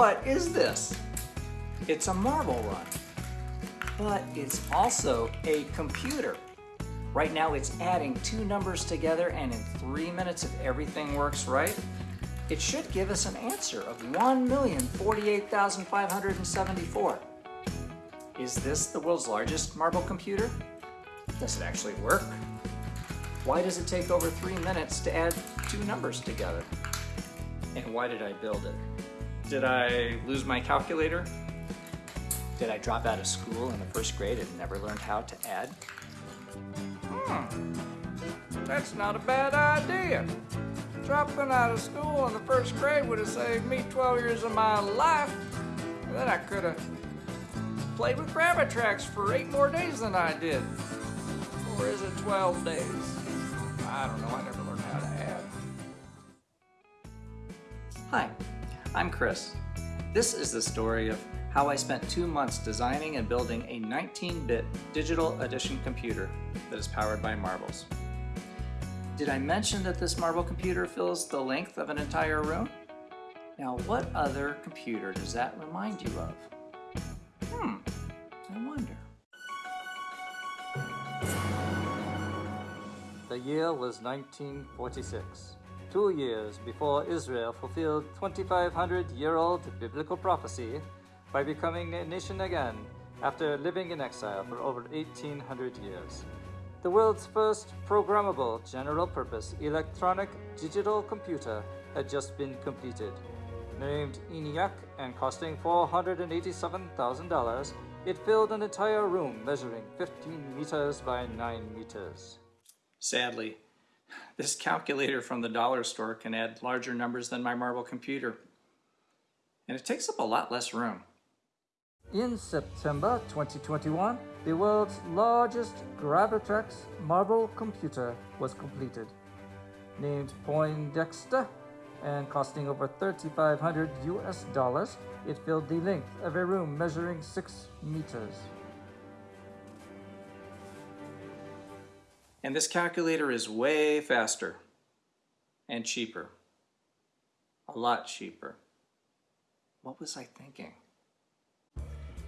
what is this? It's a marble run, but it's also a computer. Right now it's adding two numbers together and in three minutes if everything works right, it should give us an answer of 1,048,574. Is this the world's largest marble computer? Does it actually work? Why does it take over three minutes to add two numbers together? And why did I build it? Did I lose my calculator? Did I drop out of school in the first grade and never learned how to add? Hmm, that's not a bad idea. Dropping out of school in the first grade would have saved me 12 years of my life. Then I could have played with Gravitrax for eight more days than I did. Or is it 12 days? I don't know, I never I'm Chris. This is the story of how I spent two months designing and building a 19-bit digital addition computer that is powered by marbles. Did I mention that this marble computer fills the length of an entire room? Now what other computer does that remind you of? Hmm, I wonder. The year was 1946, two years before Israel fulfilled 2,500-year-old biblical prophecy by becoming a nation again after living in exile for over 1,800 years. The world's first programmable general-purpose electronic digital computer had just been completed. Named ENIAC and costing $487,000, it filled an entire room measuring 15 meters by 9 meters. Sadly, this calculator from the dollar store can add larger numbers than my marble computer. And it takes up a lot less room. In September 2021, the world's largest Gravitrax marble computer was completed. Named Poindexter and costing over 3,500 US dollars, it filled the length of a room measuring 6 meters. And this calculator is way faster and cheaper. A lot cheaper. What was I thinking?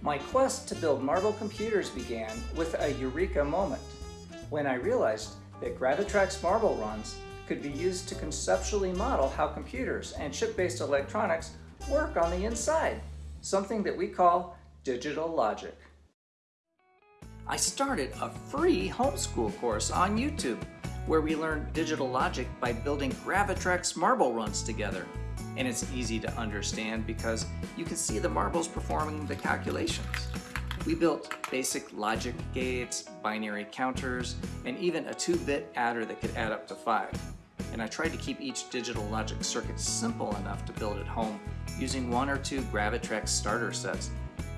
My quest to build marble computers began with a eureka moment when I realized that Gravitrax marble runs could be used to conceptually model how computers and chip-based electronics work on the inside, something that we call digital logic. I started a free homeschool course on YouTube where we learn digital logic by building Gravitrax marble runs together. And it's easy to understand because you can see the marbles performing the calculations. We built basic logic gates, binary counters, and even a 2-bit adder that could add up to 5. And I tried to keep each digital logic circuit simple enough to build at home using one or two Gravitrax starter sets.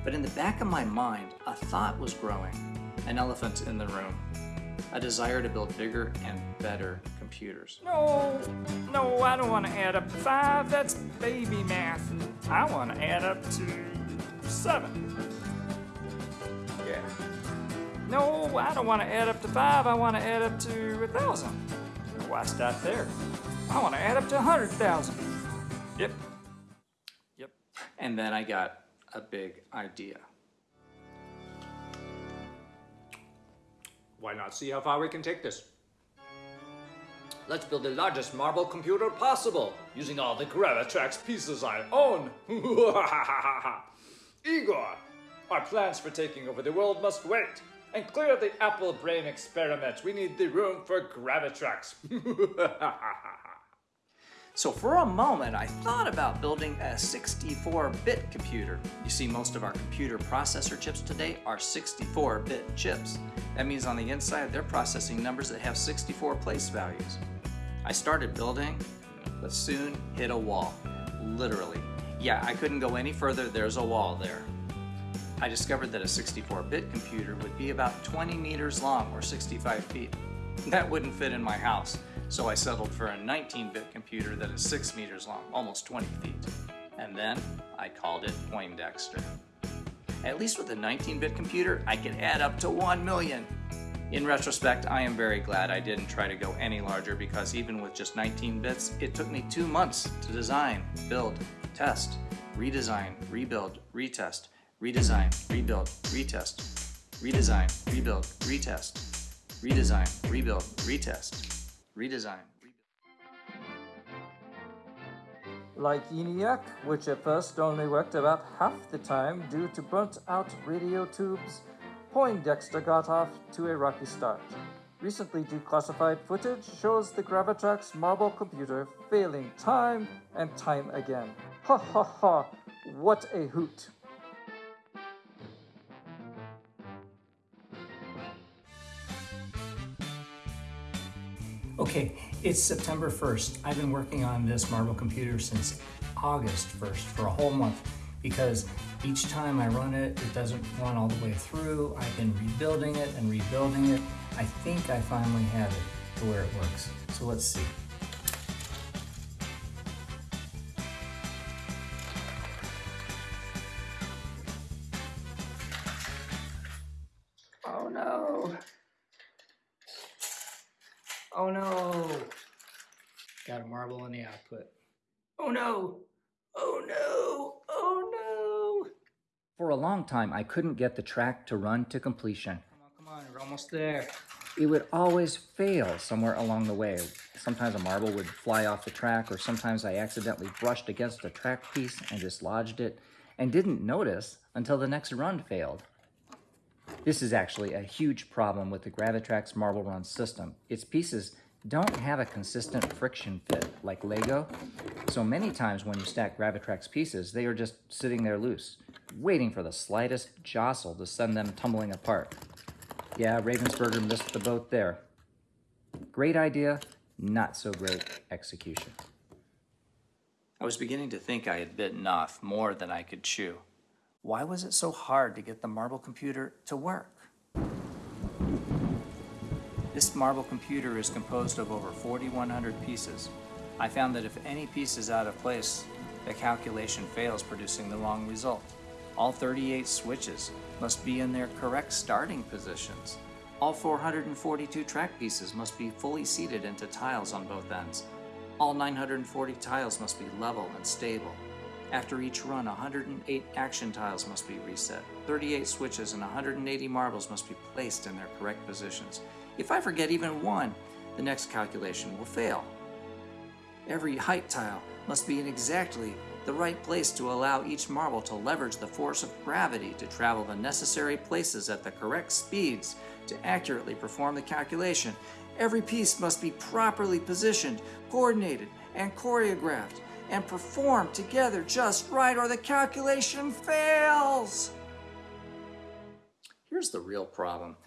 But in the back of my mind, a thought was growing an elephant in the room, a desire to build bigger and better computers. No, no, I don't want to add up to five. That's baby math. I want to add up to seven. Yeah. No, I don't want to add up to five. I want to add up to a thousand. Why stop there? I want to add up to a hundred thousand. Yep. Yep. And then I got a big idea. Why not see how far we can take this? Let's build the largest marble computer possible, using all the Gravitrax pieces I own. Igor, our plans for taking over the world must wait. And clear the apple brain experiment. We need the room for Gravitrax. So for a moment, I thought about building a 64-bit computer. You see, most of our computer processor chips today are 64-bit chips. That means on the inside, they're processing numbers that have 64 place values. I started building, but soon hit a wall, literally. Yeah, I couldn't go any further, there's a wall there. I discovered that a 64-bit computer would be about 20 meters long, or 65 feet. That wouldn't fit in my house, so I settled for a 19-bit computer that is 6 meters long, almost 20 feet. And then I called it Poindexter. At least with a 19-bit computer, I could add up to 1 million. In retrospect, I am very glad I didn't try to go any larger because even with just 19 bits, it took me two months to design, build, test, redesign, rebuild, retest, redesign, rebuild, retest, redesign, rebuild, retest, redesign, rebuild, retest, redesign. Like ENIAC, which at first only worked about half the time due to burnt out radio tubes, Poindexter got off to a rocky start. Recently declassified footage shows the Gravitrax marble computer failing time and time again. Ha ha ha, what a hoot! Okay, it's September 1st. I've been working on this Marble computer since August 1st for a whole month because each time I run it, it doesn't run all the way through. I've been rebuilding it and rebuilding it. I think I finally have it to where it works. So let's see. The output. Oh no. Oh no. Oh no. For a long time, I couldn't get the track to run to completion. Come on, come on, we're almost there. It would always fail somewhere along the way. Sometimes a marble would fly off the track, or sometimes I accidentally brushed against a track piece and dislodged it and didn't notice until the next run failed. This is actually a huge problem with the Gravitrax Marble Run system. Its pieces don't have a consistent friction fit like Lego, so many times when you stack Gravitrax pieces, they are just sitting there loose, waiting for the slightest jostle to send them tumbling apart. Yeah, Ravensburger missed the boat there. Great idea, not so great execution. I was beginning to think I had bitten off more than I could chew. Why was it so hard to get the marble computer to work? This marble computer is composed of over 4,100 pieces. I found that if any piece is out of place, the calculation fails producing the wrong result. All 38 switches must be in their correct starting positions. All 442 track pieces must be fully seated into tiles on both ends. All 940 tiles must be level and stable. After each run, 108 action tiles must be reset. 38 switches and 180 marbles must be placed in their correct positions. If I forget even one, the next calculation will fail. Every height tile must be in exactly the right place to allow each marble to leverage the force of gravity to travel the necessary places at the correct speeds to accurately perform the calculation. Every piece must be properly positioned, coordinated, and choreographed and performed together just right or the calculation fails. Here's the real problem.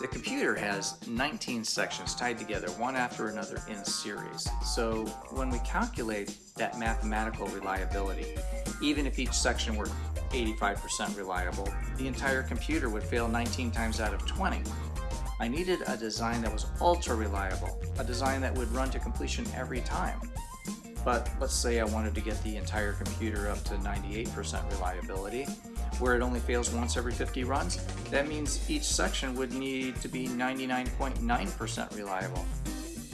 The computer has 19 sections tied together one after another in series. So when we calculate that mathematical reliability, even if each section were 85% reliable, the entire computer would fail 19 times out of 20. I needed a design that was ultra reliable, a design that would run to completion every time. But let's say I wanted to get the entire computer up to 98% reliability, where it only fails once every 50 runs. That means each section would need to be 99.9% reliable.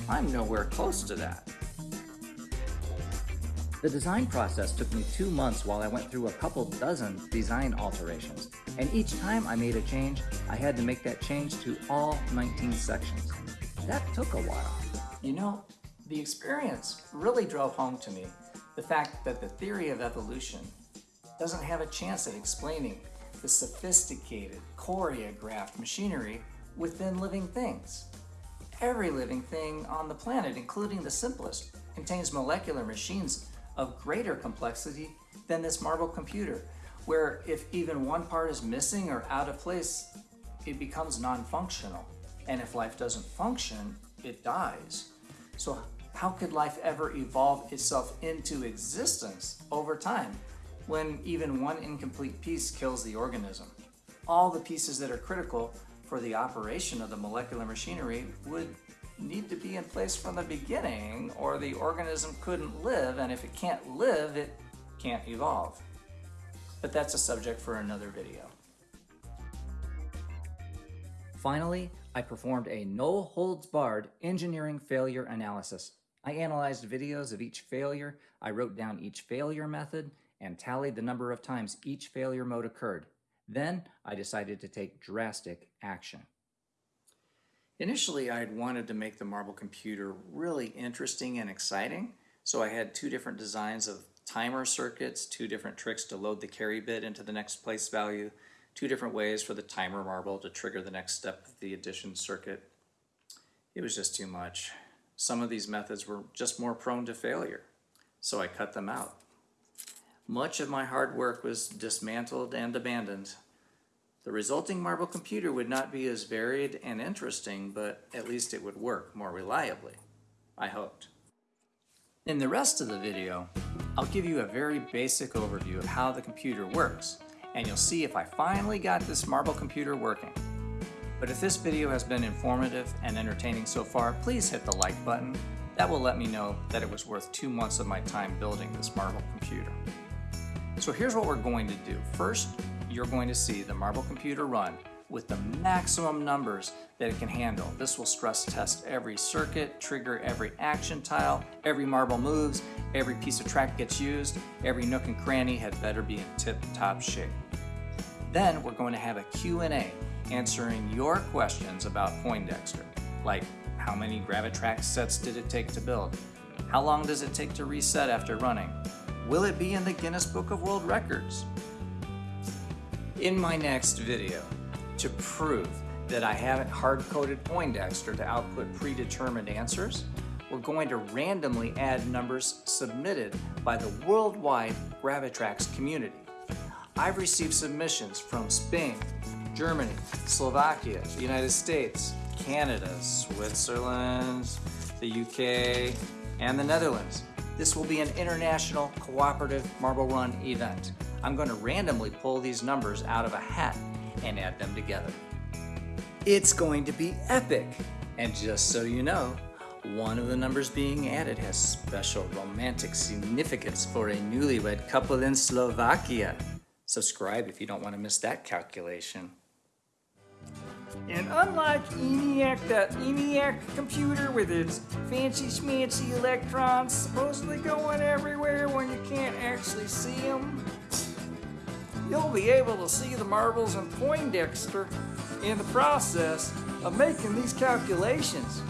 I'm nowhere close to that. The design process took me two months while I went through a couple dozen design alterations. And each time I made a change, I had to make that change to all 19 sections. That took a while. You know, the experience really drove home to me the fact that the theory of evolution doesn't have a chance at explaining the sophisticated, choreographed machinery within living things. Every living thing on the planet, including the simplest, contains molecular machines of greater complexity than this marble computer, where if even one part is missing or out of place, it becomes non-functional. And if life doesn't function, it dies. So how could life ever evolve itself into existence over time when even one incomplete piece kills the organism? All the pieces that are critical for the operation of the molecular machinery would need to be in place from the beginning or the organism couldn't live and if it can't live, it can't evolve. But that's a subject for another video. Finally, I performed a no-holds-barred engineering failure analysis. I analyzed videos of each failure, I wrote down each failure method, and tallied the number of times each failure mode occurred. Then I decided to take drastic action. Initially, I had wanted to make the marble computer really interesting and exciting, so I had two different designs of timer circuits, two different tricks to load the carry bit into the next place value, two different ways for the timer marble to trigger the next step of the addition circuit. It was just too much. Some of these methods were just more prone to failure, so I cut them out. Much of my hard work was dismantled and abandoned. The resulting marble computer would not be as varied and interesting, but at least it would work more reliably. I hoped. In the rest of the video, I'll give you a very basic overview of how the computer works, and you'll see if I finally got this marble computer working. But if this video has been informative and entertaining so far, please hit the like button. That will let me know that it was worth two months of my time building this marble computer. So here's what we're going to do. First, you're going to see the marble computer run with the maximum numbers that it can handle. This will stress test every circuit, trigger every action tile, every marble moves, every piece of track gets used, every nook and cranny had better be in tip-top shape. Then we're going to have a Q&A answering your questions about Poindexter, like how many Gravitrax sets did it take to build? How long does it take to reset after running? Will it be in the Guinness Book of World Records? In my next video, to prove that I haven't hard-coded Poindexter to output predetermined answers, we're going to randomly add numbers submitted by the worldwide Gravitrax community. I've received submissions from Spain, Germany, Slovakia, the United States, Canada, Switzerland, the UK, and the Netherlands. This will be an international cooperative marble run event. I'm going to randomly pull these numbers out of a hat and add them together. It's going to be epic! And just so you know, one of the numbers being added has special romantic significance for a newlywed couple in Slovakia. Subscribe if you don't want to miss that calculation. And unlike ENIAC, that ENIAC computer with its fancy schmancy electrons supposedly going everywhere when you can't actually see them, you'll be able to see the marbles in Poindexter in the process of making these calculations.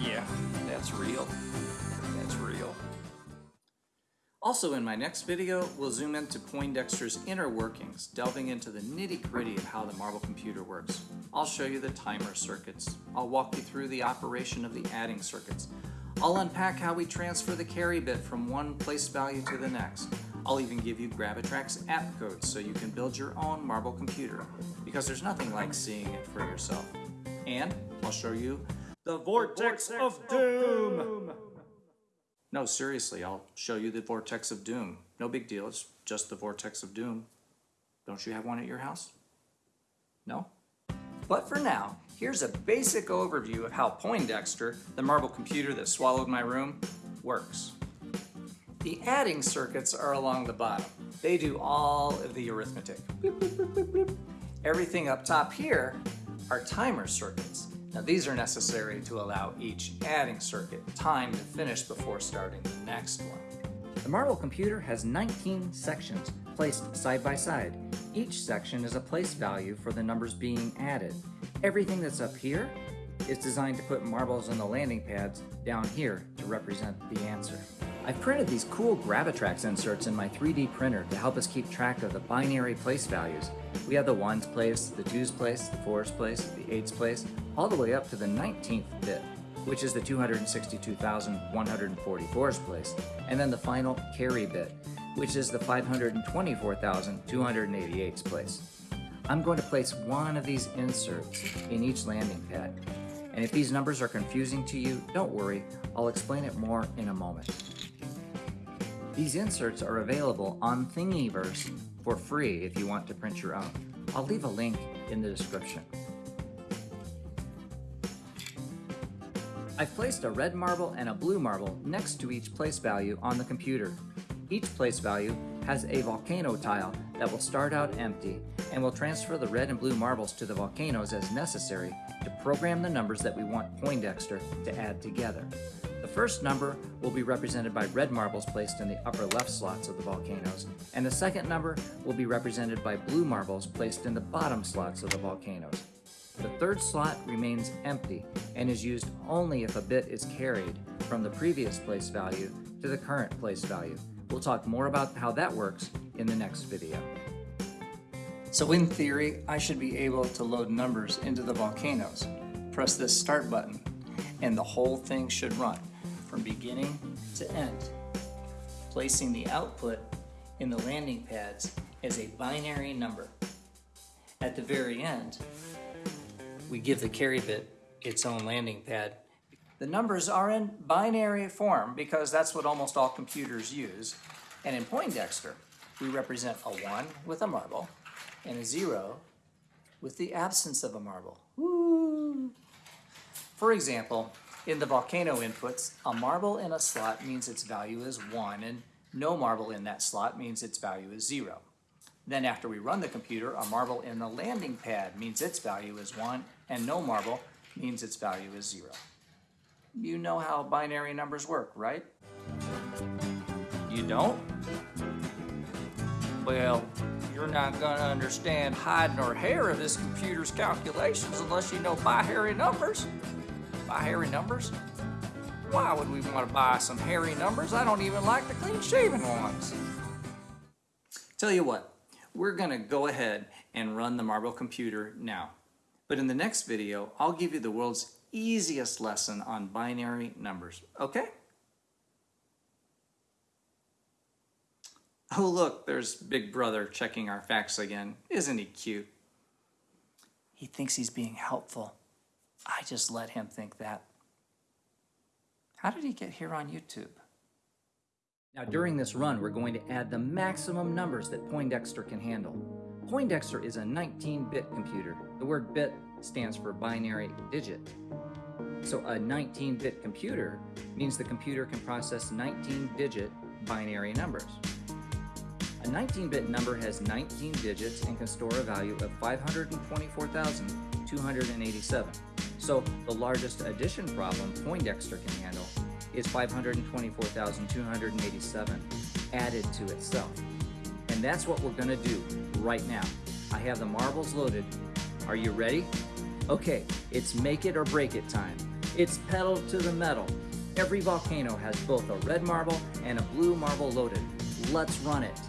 Yeah, that's real. Also in my next video, we'll zoom into Poindexter's inner workings, delving into the nitty-gritty of how the marble computer works. I'll show you the timer circuits. I'll walk you through the operation of the adding circuits. I'll unpack how we transfer the carry bit from one place value to the next. I'll even give you Gravitrax app codes so you can build your own marble computer, because there's nothing like seeing it for yourself. And I'll show you The Vortex of Doom! No, seriously, I'll show you the Vortex of Doom. No big deal, it's just the Vortex of Doom. Don't you have one at your house? No? But for now, here's a basic overview of how Poindexter, the marble computer that swallowed my room, works. The adding circuits are along the bottom. They do all of the arithmetic. Everything up top here are timer circuits. Now these are necessary to allow each adding circuit time to finish before starting the next one. The marble computer has 19 sections placed side by side. Each section is a place value for the numbers being added. Everything that's up here is designed to put marbles on the landing pads down here to represent the answer. I've printed these cool Gravitrax inserts in my 3D printer to help us keep track of the binary place values. We have the ones place, the twos place, the fours place, the eights place, all the way up to the 19th bit, which is the 262,144's place, and then the final carry bit, which is the 524,288's place. I'm going to place one of these inserts in each landing pad. And if these numbers are confusing to you, don't worry, I'll explain it more in a moment. These inserts are available on Thingiverse for free if you want to print your own. I'll leave a link in the description. I've placed a red marble and a blue marble next to each place value on the computer. Each place value has a volcano tile that will start out empty and will transfer the red and blue marbles to the volcanoes as necessary to program the numbers that we want Poindexter to add together. The first number will be represented by red marbles placed in the upper left slots of the volcanoes, and the second number will be represented by blue marbles placed in the bottom slots of the volcanoes. The third slot remains empty and is used only if a bit is carried from the previous place value to the current place value. We'll talk more about how that works in the next video. So in theory, I should be able to load numbers into the volcanoes. Press this start button and the whole thing should run from beginning to end, placing the output in the landing pads as a binary number. At the very end, we give the carry bit its own landing pad. The numbers are in binary form because that's what almost all computers use. And in Poindexter, we represent a 1 with a marble and a 0 with the absence of a marble. Woo! For example, in the volcano inputs, a marble in a slot means its value is 1 and no marble in that slot means its value is 0. Then after we run the computer, a marble in the landing pad means its value is 1 and no marble means its value is 0. You know how binary numbers work, right? You don't? Well, you're not gonna understand hide nor hair of this computer's calculations unless you know binary numbers. Binary numbers? Why would we want to buy some hairy numbers? I don't even like the clean shaven ones. Tell you what, we're gonna go ahead and run the Marble computer now. But in the next video, I'll give you the world's easiest lesson on binary numbers, okay? Oh look, there's Big Brother checking our facts again. Isn't he cute? He thinks he's being helpful. I just let him think that. How did he get here on YouTube? Now during this run, we're going to add the maximum numbers that Poindexter can handle. Poindexter is a 19-bit computer. The word bit stands for binary digit. So a 19-bit computer means the computer can process 19-digit binary numbers. A 19-bit number has 19 digits and can store a value of 524,287. So the largest addition problem Poindexter can handle is 524,287 added to itself. And that's what we're gonna do right now. I have the marbles loaded. Are you ready? Okay, it's make it or break it time. It's pedal to the metal. Every volcano has both a red marble and a blue marble loaded. Let's run it.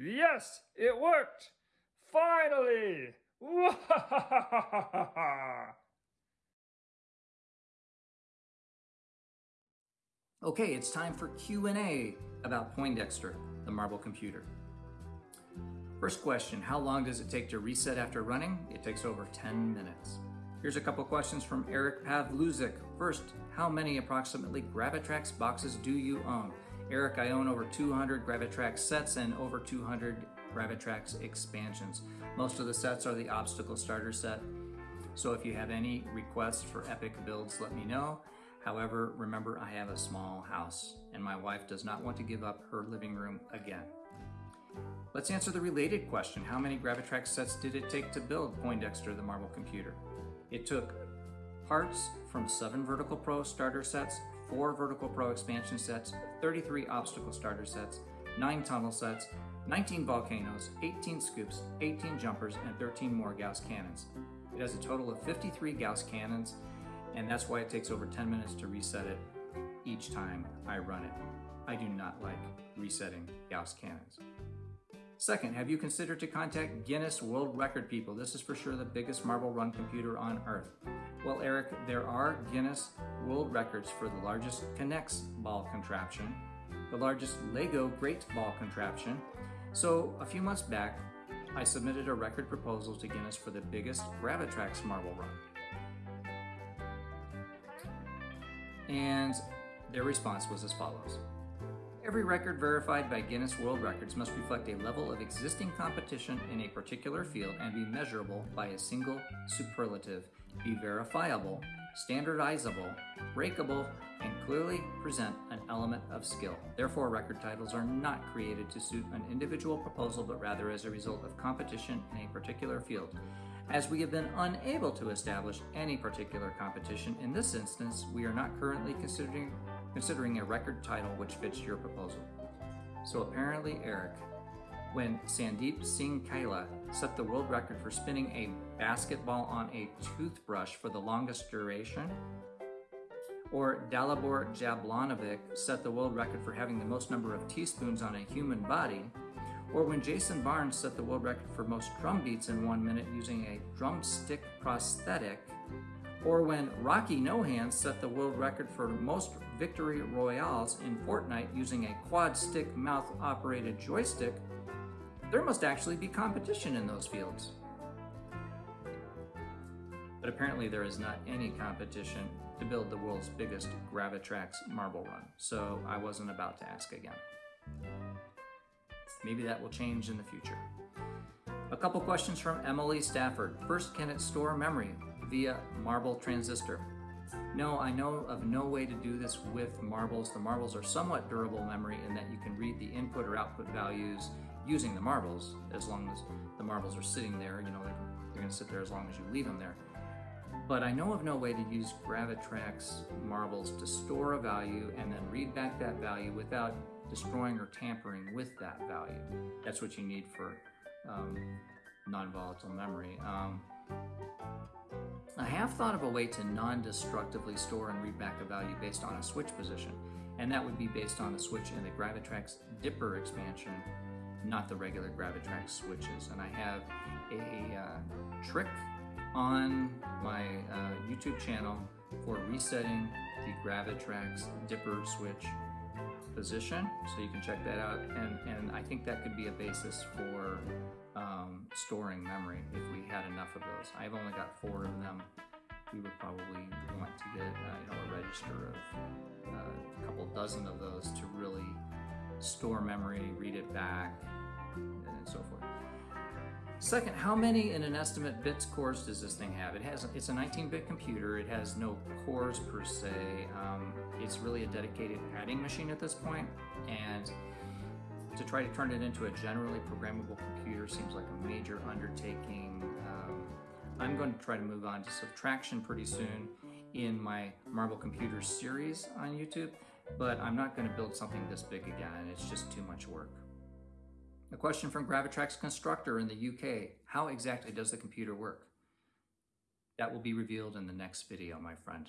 Yes, it worked! Finally! Okay, it's time for Q&A about Poindexter, the marble computer. First question, how long does it take to reset after running? It takes over 10 minutes. Here's a couple questions from Eric Pavluzik. First, how many approximately Gravitrax boxes do you own? Eric, I own over 200 Gravitrax sets and over 200 Gravitrax expansions. Most of the sets are the obstacle starter set. So if you have any requests for epic builds, let me know. However, remember I have a small house and my wife does not want to give up her living room again. Let's answer the related question. How many Gravitrax sets did it take to build Poindexter the Marble Computer? It took parts from 7 Vertical Pro starter sets, 4 Vertical Pro expansion sets, 33 obstacle starter sets, 9 tunnel sets, 19 volcanoes, 18 scoops, 18 jumpers, and 13 more Gauss cannons. It has a total of 53 Gauss cannons, and that's why it takes over 10 minutes to reset it each time I run it. I do not like resetting Gauss cannons. Second, have you considered to contact Guinness World Record people? This is for sure the biggest marble run computer on earth. Well, Eric, there are Guinness World Records for the largest K'NEX ball contraption, the largest Lego Great Ball contraption. So a few months back, I submitted a record proposal to Guinness for the biggest Gravitrax marble run. And their response was as follows. Every record verified by Guinness World Records must reflect a level of existing competition in a particular field and be measurable by a single superlative, be verifiable, standardizable, breakable, and clearly present an element of skill. Therefore, record titles are not created to suit an individual proposal, but rather as a result of competition in a particular field. As we have been unable to establish any particular competition in this instance, we are not currently considering considering a record title which fits your proposal. So apparently, Eric, when Sandeep Singh Kaila set the world record for spinning a basketball on a toothbrush for the longest duration, or Dalibor Jablanovic set the world record for having the most number of teaspoons on a human body, or when Jason Barnes set the world record for most drum beats in one minute using a drumstick prosthetic, or when Rocky No Hands set the world record for most victory royales in Fortnite using a quad stick mouth operated joystick, there must actually be competition in those fields. But apparently there is not any competition to build the world's biggest Gravitrax marble run, so I wasn't about to ask again. Maybe that will change in the future. A couple questions from Emily Stafford. First, can it store memory via marble transistor? No, I know of no way to do this with marbles. The marbles are somewhat durable memory in that you can read the input or output values using the marbles as long as the marbles are sitting there. You know, they're, they're going to sit there as long as you leave them there. But I know of no way to use Gravitrax marbles to store a value and then read back that value without destroying or tampering with that value. That's what you need for um, non-volatile memory. Um, I have thought of a way to non-destructively store and read back a value based on a switch position, and that would be based on the switch in the Gravitrax Dipper expansion, not the regular Gravitrax switches. And I have a uh, trick on my uh, YouTube channel for resetting the Gravitrax Dipper switch position, so you can check that out. And, and I think that could be a basis for um, storing memory if we had enough of those. I've only got four of them. We would probably want to get uh, you know a register of uh, a couple dozen of those to really store memory, read it back, and so forth. Second, how many in an estimate bits cores does this thing have? It has it's a 19-bit computer. It has no cores per se. Um, it's really a dedicated adding machine at this point, and to try to turn it into a generally programmable computer seems like a major undertaking. Um, I'm going to try to move on to subtraction pretty soon in my Marble Computers series on YouTube, but I'm not going to build something this big again. It's just too much work. A question from Gravitrax Constructor in the UK. How exactly does the computer work? That will be revealed in the next video, my friend.